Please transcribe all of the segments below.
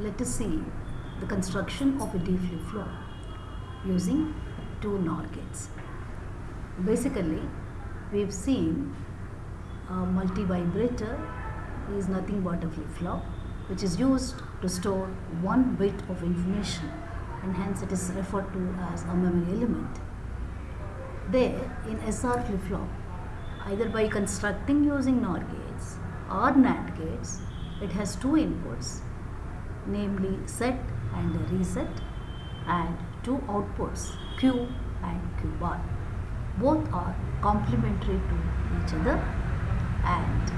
let us see the construction of a D flip-flop using two NOR gates. Basically, we've seen a multi-vibrator is nothing but a flip-flop which is used to store one bit of information and hence it is referred to as a memory element. There in SR flip-flop, either by constructing using NOR gates or NAND gates, it has two inputs namely set and reset and two outputs Q and Q bar. Both are complementary to each other and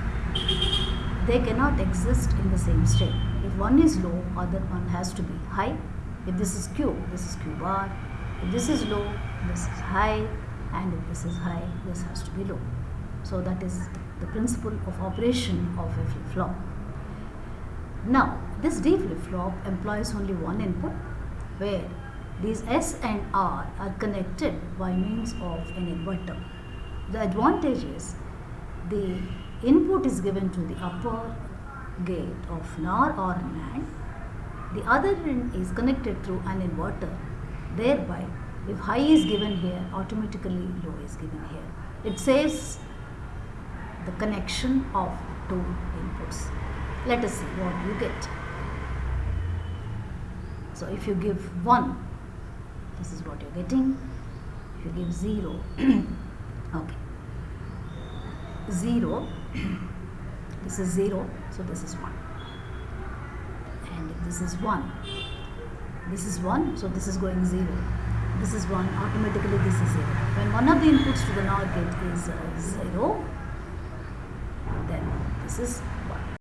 they cannot exist in the same state. If one is low, other one has to be high. If this is Q, this is Q bar. If this is low, this is high and if this is high, this has to be low. So that is the principle of operation of a flip-flop. Now, this D flip-flop employs only one input where these S and R are connected by means of an inverter. The advantage is the input is given to the upper gate of NOR or NAND. The other end is connected through an inverter. Thereby, if high is given here, automatically low is given here. It saves the connection of two inputs. Let us see what you get. So if you give 1, this is what you're getting. If you give 0, okay. 0, this is 0, so this is 1. And this is 1, this is 1, so this is going 0. This is 1, automatically this is 0. When one of the inputs to the NOR gate is uh, 0, then this is